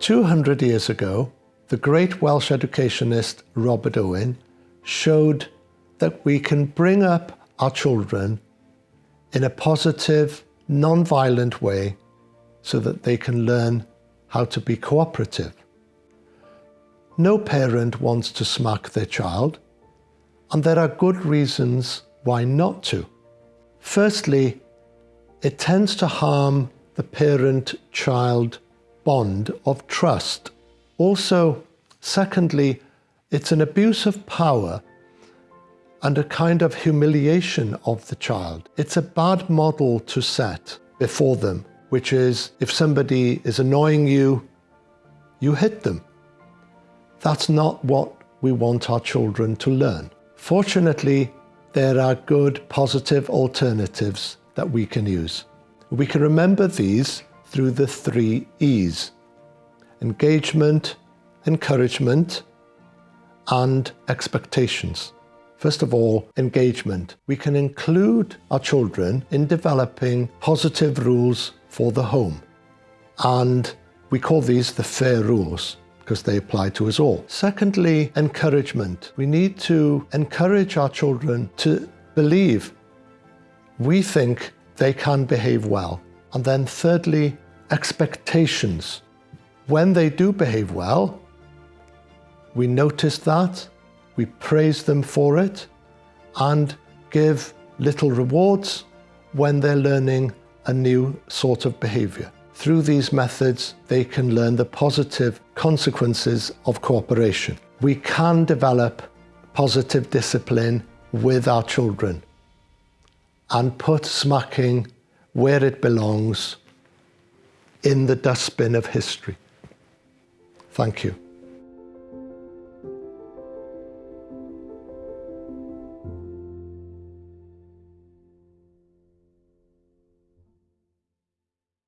200 years ago, the great Welsh educationist Robert Owen showed that we can bring up our children in a positive, non-violent way so that they can learn how to be cooperative. No parent wants to smack their child, and there are good reasons why not to. Firstly, it tends to harm the parent-child bond of trust. Also, secondly, it's an abuse of power and a kind of humiliation of the child. It's a bad model to set before them, which is if somebody is annoying you, you hit them. That's not what we want our children to learn. Fortunately, there are good positive alternatives that we can use. We can remember these through the three E's. Engagement, encouragement, and expectations. First of all, engagement. We can include our children in developing positive rules for the home. And we call these the fair rules because they apply to us all. Secondly, encouragement. We need to encourage our children to believe we think they can behave well. And then thirdly, expectations. When they do behave well, we notice that, we praise them for it, and give little rewards when they're learning a new sort of behavior. Through these methods, they can learn the positive consequences of cooperation. We can develop positive discipline with our children and put smacking where it belongs in the dustbin of history. Thank you.